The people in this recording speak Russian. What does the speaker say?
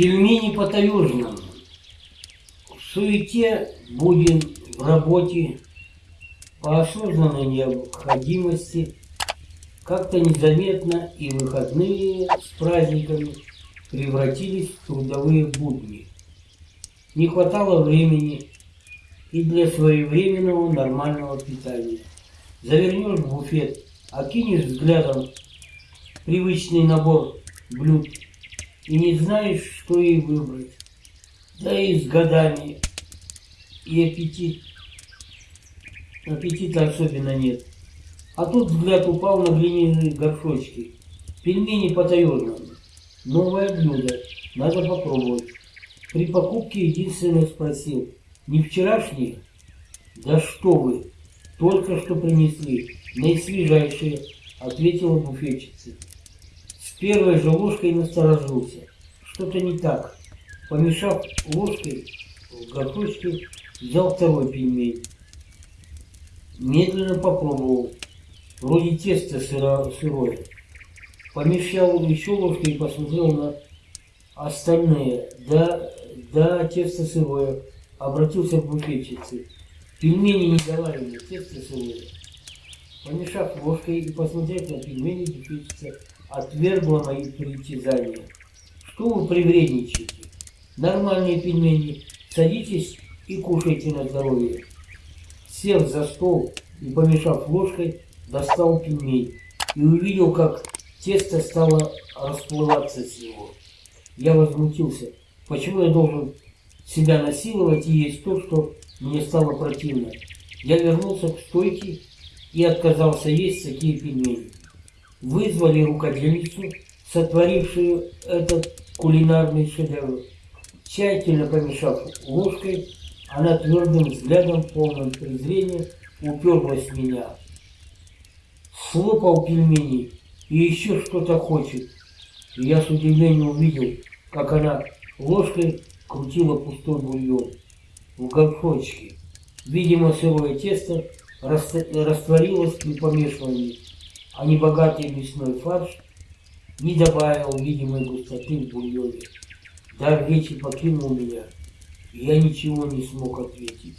Пельмени по-таежному. В суете будем в работе, по осознанной необходимости, как-то незаметно и выходные с праздниками превратились в трудовые будни. Не хватало времени и для своевременного нормального питания. Завернешь в буфет, окинешь взглядом привычный набор блюд и не знаешь, что и выбрать. Да и с годами и аппетит, аппетита особенно нет. А тут взгляд упал на глиняные горшочки. Пельмени по-таежному. Новое блюдо. Надо попробовать. При покупке единственное спросил. Не вчерашние? Да что вы, только что принесли. Наисвежайшие, ответила буфетчица. Первой же ложкой насторожился. Что-то не так. Помешав ложкой в горшочке, взял второй пельмень. Медленно попробовал. Вроде тесто сыро, сырое. Помешал еще ложкой и посмотрел на остальные. Да, да, тесто сырое. Обратился к буфетчице. Пельмени не доварены, тесто сырое. Помешав ложкой и посмотрев на пельмени, буфетчица отвергла мои притязания. Что вы привредничаете? Нормальные пельмени. Садитесь и кушайте на здоровье. Сев за стол и помешав ложкой, достал пельмень и увидел, как тесто стало расплываться с него. Я возмутился. Почему я должен себя насиловать и есть то, что мне стало противно? Я вернулся к стойке и отказался есть такие пельмени. Вызвали рукодельницу, сотворившую этот кулинарный шедевр. Тщательно помешав ложкой, она твердым взглядом, полным презрения, уперлась в меня слопал пельмени и еще что-то хочет. И я с удивлением увидел, как она ложкой крутила пустой бульон в горшочке. Видимо, сырое тесто растворилось при помешивании, а небогатый мясной фарш не добавил видимой густоты в бульоне. Дар речи покинул меня, и я ничего не смог ответить.